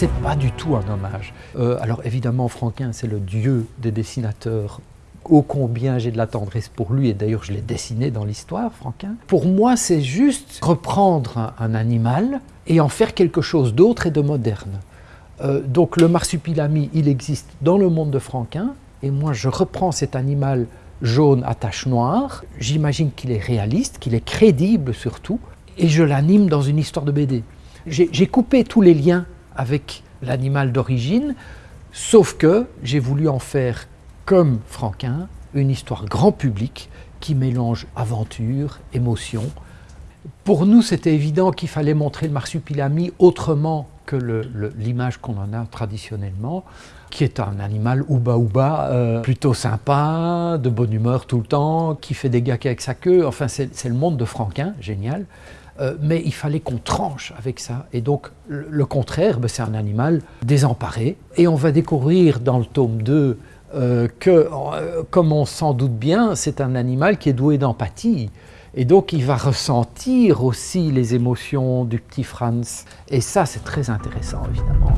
C'est pas du tout un hommage. Euh, alors évidemment, Franquin, c'est le dieu des dessinateurs ô combien j'ai de la tendresse pour lui, et d'ailleurs je l'ai dessiné dans l'histoire, Franquin. Pour moi, c'est juste reprendre un, animal et en faire quelque chose d'autre et de moderne. Euh, donc le marsupilami, il existe dans le monde de Franquin, et moi je reprends cet animal jaune à taches noires, j'imagine qu'il est réaliste, qu'il est crédible surtout, et je l'anime dans une histoire de BD. J'ai coupé tous les liens avec l'animal d'origine, sauf que j'ai voulu en faire comme Franquin, une histoire grand public qui mélange aventure, émotion. Pour nous, c'était évident qu'il fallait montrer le marsupilami autrement que l'image qu'on en a traditionnellement, qui est un animal ouba-ouba, euh, plutôt sympa, de bonne humeur tout le temps, qui fait des gags avec sa queue. Enfin, c'est le monde de Franquin, génial. Euh, mais il fallait qu'on tranche avec ça. Et donc, le, contraire, ben, c'est un animal désemparé. Et on va découvrir dans le tome 2 euh, que, euh, comme on s'en doute bien, c'est un animal qui est doué d'empathie. Et donc il va ressentir aussi les émotions du petit Franz. Et ça, c'est très intéressant, évidemment.